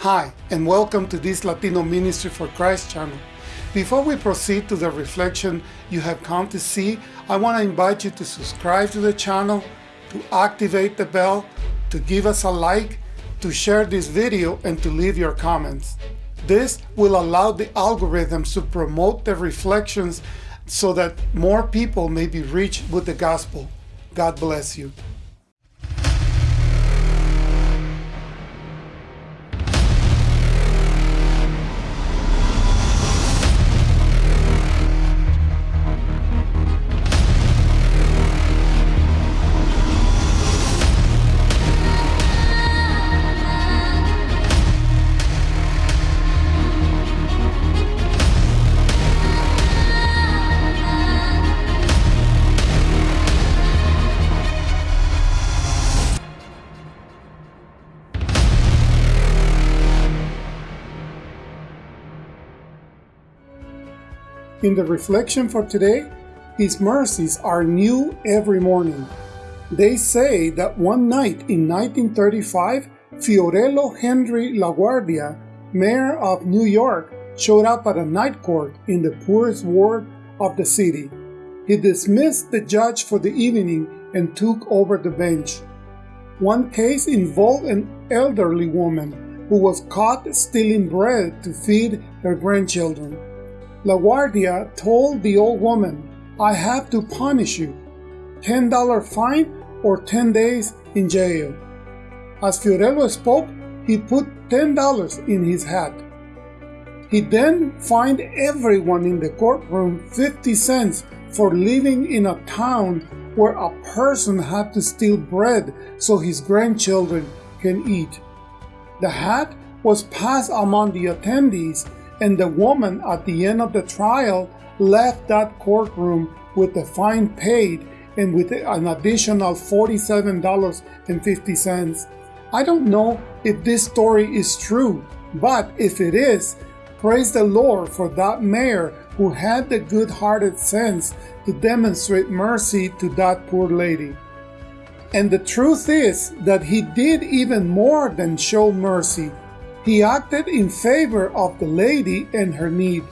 Hi, and welcome to this Latino Ministry for Christ channel. Before we proceed to the reflection you have come to see, I want to invite you to subscribe to the channel, to activate the bell, to give us a like, to share this video, and to leave your comments. This will allow the algorithms to promote the reflections so that more people may be reached with the gospel. God bless you. In the reflection for today, His mercies are new every morning. They say that one night in 1935, Fiorello Henry LaGuardia, mayor of New York, showed up at a night court in the poorest ward of the city. He dismissed the judge for the evening and took over the bench. One case involved an elderly woman who was caught stealing bread to feed her grandchildren. LaGuardia told the old woman, I have to punish you. $10 fine or 10 days in jail. As Fiorello spoke, he put $10 in his hat. He then fined everyone in the courtroom 50 cents for living in a town where a person had to steal bread so his grandchildren can eat. The hat was passed among the attendees and the woman at the end of the trial left that courtroom with the fine paid and with an additional $47.50. I don't know if this story is true, but if it is, praise the Lord for that mayor who had the good hearted sense to demonstrate mercy to that poor lady. And the truth is that he did even more than show mercy. He acted in favor of the lady and her need.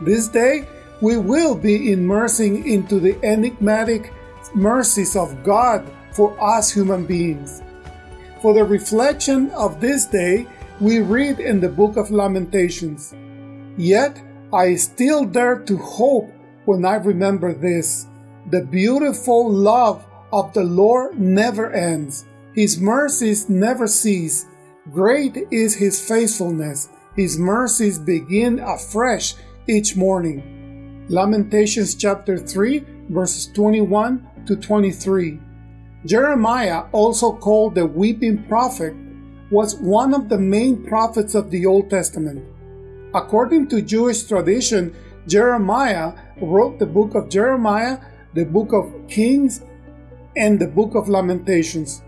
This day, we will be immersing into the enigmatic mercies of God for us human beings. For the reflection of this day, we read in the book of Lamentations, Yet I still dare to hope when I remember this. The beautiful love of the Lord never ends. His mercies never cease. Great is his faithfulness. His mercies begin afresh each morning. Lamentations chapter 3, verses 21 to 23. Jeremiah, also called the weeping prophet, was one of the main prophets of the Old Testament. According to Jewish tradition, Jeremiah wrote the book of Jeremiah, the book of Kings, and the book of Lamentations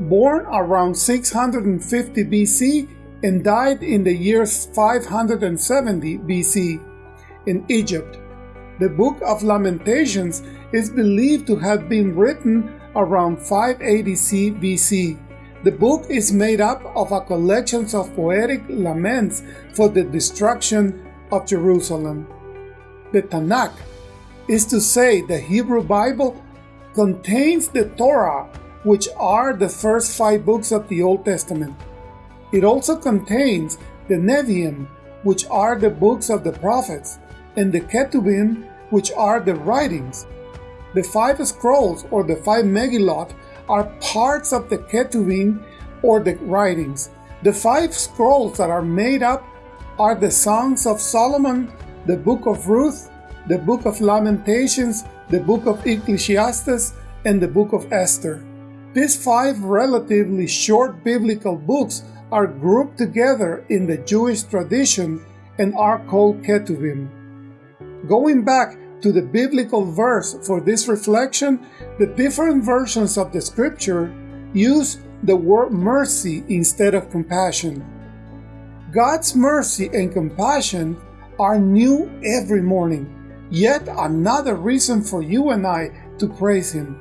born around 650 BC and died in the year 570 BC in Egypt. The Book of Lamentations is believed to have been written around 580 BC. The book is made up of a collection of poetic laments for the destruction of Jerusalem. The Tanakh is to say the Hebrew Bible contains the Torah which are the first five books of the Old Testament. It also contains the Nevi'im, which are the books of the prophets, and the Ketuvim, which are the writings. The five scrolls, or the five Megillot, are parts of the Ketuvim, or the writings. The five scrolls that are made up are the Songs of Solomon, the Book of Ruth, the Book of Lamentations, the Book of Ecclesiastes, and the Book of Esther. These five relatively short biblical books are grouped together in the Jewish tradition and are called Ketuvim. Going back to the biblical verse for this reflection, the different versions of the scripture use the word mercy instead of compassion. God's mercy and compassion are new every morning, yet another reason for you and I to praise Him.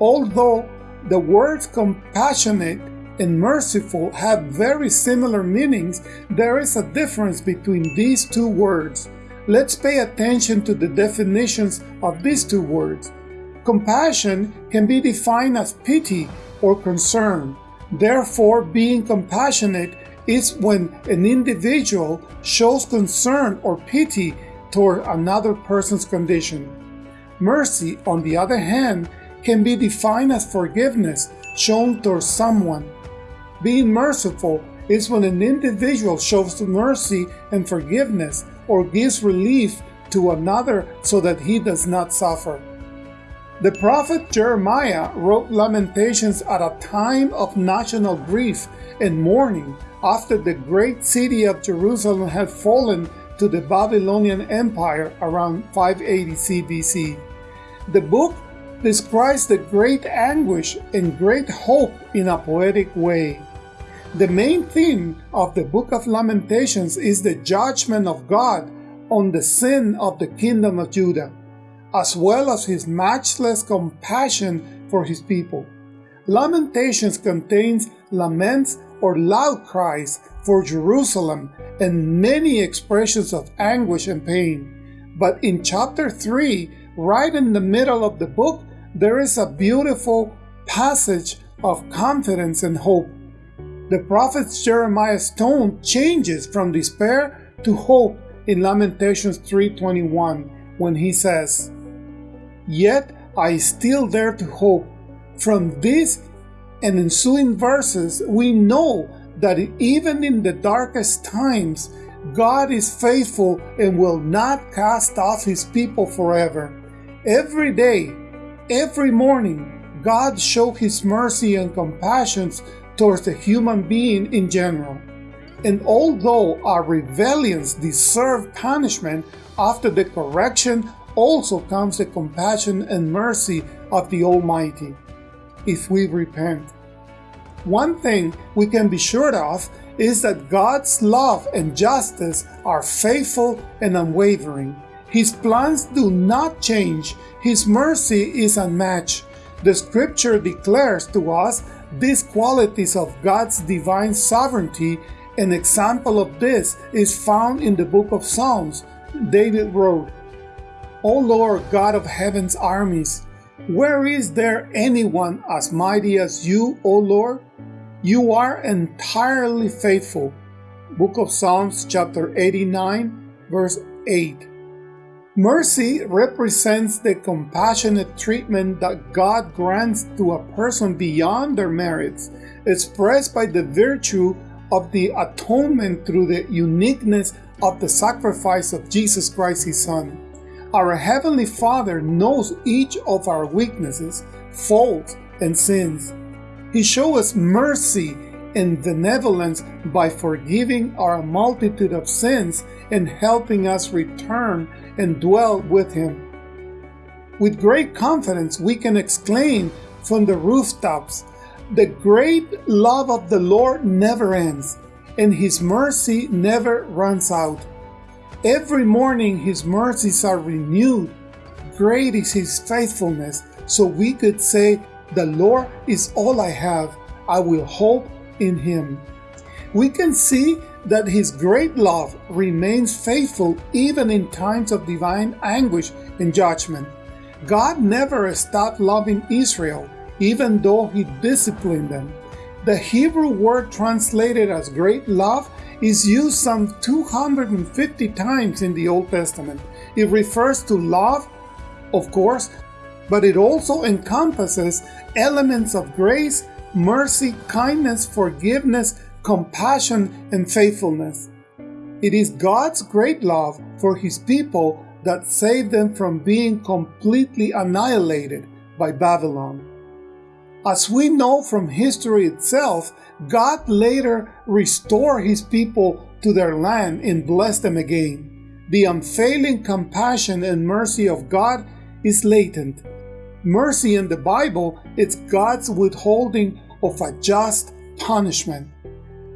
Although the words compassionate and merciful have very similar meanings, there is a difference between these two words. Let's pay attention to the definitions of these two words. Compassion can be defined as pity or concern. Therefore, being compassionate is when an individual shows concern or pity toward another person's condition. Mercy, on the other hand, can be defined as forgiveness shown towards someone. Being merciful is when an individual shows mercy and forgiveness or gives relief to another so that he does not suffer. The prophet Jeremiah wrote Lamentations at a time of national grief and mourning after the great city of Jerusalem had fallen to the Babylonian Empire around 580 CBC. The book describes the great anguish and great hope in a poetic way. The main theme of the Book of Lamentations is the judgment of God on the sin of the kingdom of Judah, as well as his matchless compassion for his people. Lamentations contains laments or loud cries for Jerusalem and many expressions of anguish and pain. But in chapter 3, right in the middle of the book, there is a beautiful passage of confidence and hope. The prophet Jeremiah's tone changes from despair to hope in Lamentations 3:21 when he says, "Yet I still dare to hope. From these and ensuing verses, we know that even in the darkest times, God is faithful and will not cast off his people forever. Every day, every morning, God shows his mercy and compassion towards the human being in general. And although our rebellions deserve punishment, after the correction also comes the compassion and mercy of the Almighty, if we repent. One thing we can be sure of is that God's love and justice are faithful and unwavering. His plans do not change, His mercy is unmatched. The scripture declares to us these qualities of God's divine sovereignty. An example of this is found in the book of Psalms. David wrote, O Lord God of heaven's armies, where is there anyone as mighty as you, O Lord? You are entirely faithful. Book of Psalms, chapter 89, verse 8. Mercy represents the compassionate treatment that God grants to a person beyond their merits, expressed by the virtue of the atonement through the uniqueness of the sacrifice of Jesus Christ, His Son. Our Heavenly Father knows each of our weaknesses, faults, and sins. He shows us mercy and benevolence by forgiving our multitude of sins and helping us return and dwell with Him. With great confidence, we can exclaim from the rooftops, The great love of the Lord never ends, and His mercy never runs out. Every morning His mercies are renewed. Great is His faithfulness. So we could say, The Lord is all I have. I will hope in Him. We can see that His great love remains faithful even in times of divine anguish and judgment. God never stopped loving Israel, even though He disciplined them. The Hebrew word translated as great love is used some 250 times in the Old Testament. It refers to love, of course, but it also encompasses elements of grace, mercy, kindness, forgiveness, compassion, and faithfulness. It is God's great love for His people that saved them from being completely annihilated by Babylon. As we know from history itself, God later restored his people to their land and blessed them again. The unfailing compassion and mercy of God is latent. Mercy in the Bible is God's withholding of a just punishment.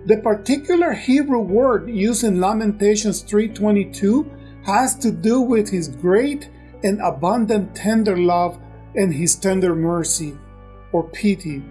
The particular Hebrew word used in Lamentations 3:22 has to do with his great and abundant tender love and his tender mercy or pity.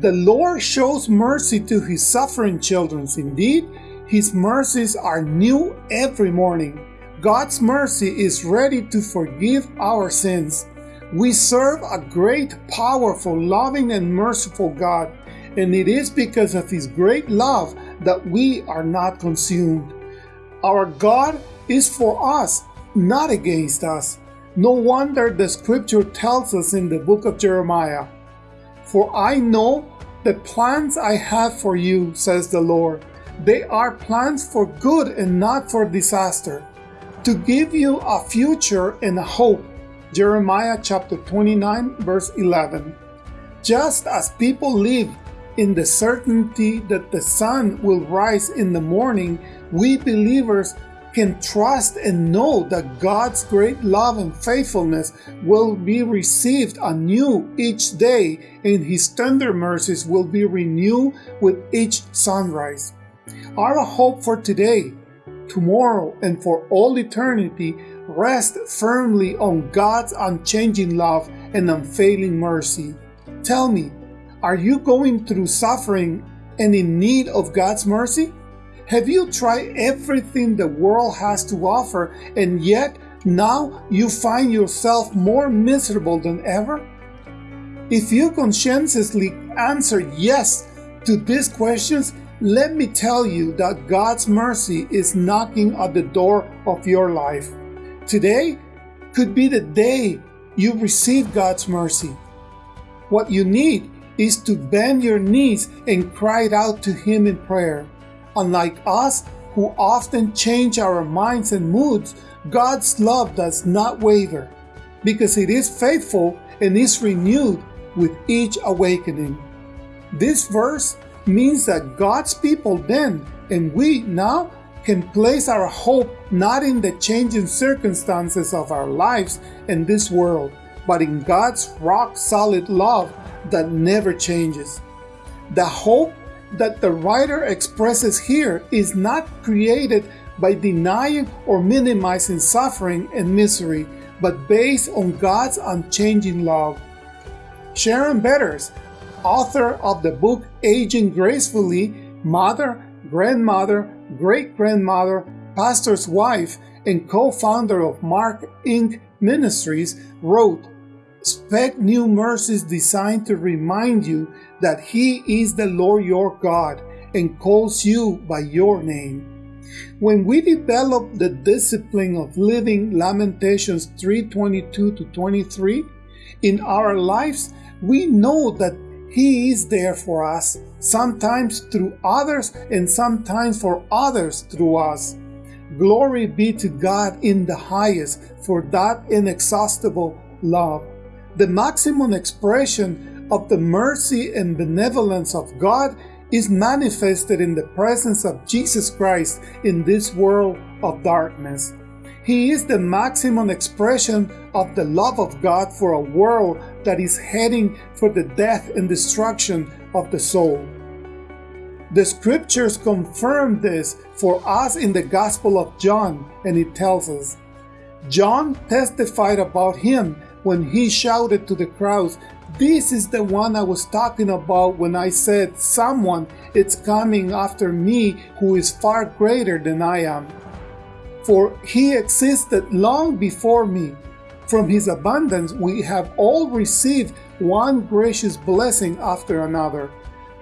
The Lord shows mercy to his suffering children. Indeed, his mercies are new every morning. God's mercy is ready to forgive our sins. We serve a great, powerful, loving, and merciful God, and it is because of His great love that we are not consumed. Our God is for us, not against us. No wonder the scripture tells us in the book of Jeremiah For I know the plans I have for you, says the Lord. They are plans for good and not for disaster, to give you a future and a hope. Jeremiah chapter 29, verse 11. Just as people live in the certainty that the sun will rise in the morning, we believers can trust and know that God's great love and faithfulness will be received anew each day, and His tender mercies will be renewed with each sunrise. Our hope for today, tomorrow, and for all eternity rests firmly on God's unchanging love and unfailing mercy. Tell me, are you going through suffering and in need of God's mercy? Have you tried everything the world has to offer and yet now you find yourself more miserable than ever? If you conscientiously answer yes to these questions, let me tell you that God's mercy is knocking at the door of your life. Today could be the day you receive God's mercy. What you need is to bend your knees and cry out to Him in prayer. Unlike us, who often change our minds and moods, God's love does not waver, because it is faithful and is renewed with each awakening. This verse means that God's people then and we now can place our hope not in the changing circumstances of our lives in this world, but in God's rock solid love that never changes. The hope that the writer expresses here is not created by denying or minimizing suffering and misery, but based on God's unchanging love. Sharon Betters, author of the book Aging Gracefully, mother, grandmother, great grandmother, pastor's wife, and co founder of Mark Inc. Ministries, wrote Expect new mercies designed to remind you that He is the Lord your God and calls you by your name. When we develop the discipline of living Lamentations 3:22 to 23 in our lives, we know that He is there for us, sometimes through others and sometimes for others through us. Glory be to God in the highest for that inexhaustible love the maximum expression of the mercy and benevolence of God is manifested in the presence of Jesus Christ in this world of darkness. He is the maximum expression of the love of God for a world that is heading for the death and destruction of the soul. The scriptures confirm this for us in the Gospel of John, and it tells us John testified about him when he shouted to the crowds, This is the one I was talking about when I said, Someone is coming after me who is far greater than I am. For he existed long before me. From his abundance, we have all received one gracious blessing after another.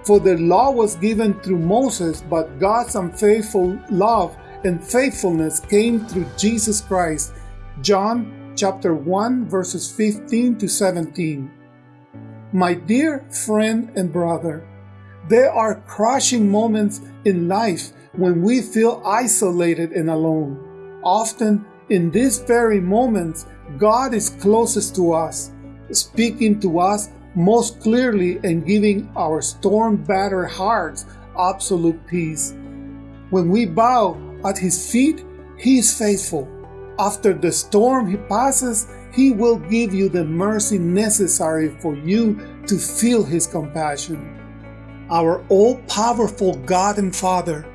For the law was given through Moses, but God's unfaithful love and faithfulness came through Jesus Christ. John chapter 1, verses 15 to 17. My dear friend and brother, there are crushing moments in life when we feel isolated and alone. Often, in these very moments, God is closest to us, speaking to us most clearly and giving our storm battered hearts absolute peace. When we bow at His feet, He is faithful after the storm he passes, he will give you the mercy necessary for you to feel his compassion. Our all powerful God and Father,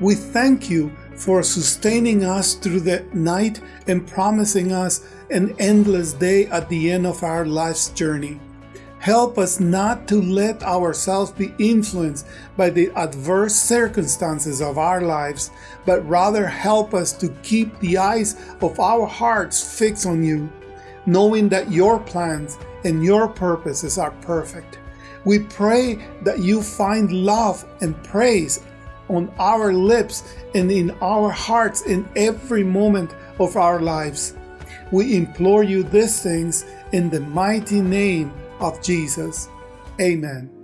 we thank you for sustaining us through the night and promising us an endless day at the end of our life's journey. Help us not to let ourselves be influenced by the adverse circumstances of our lives, but rather help us to keep the eyes of our hearts fixed on you, knowing that your plans and your purposes are perfect. We pray that you find love and praise on our lips and in our hearts in every moment of our lives. We implore you these things in the mighty name of Jesus. Amen.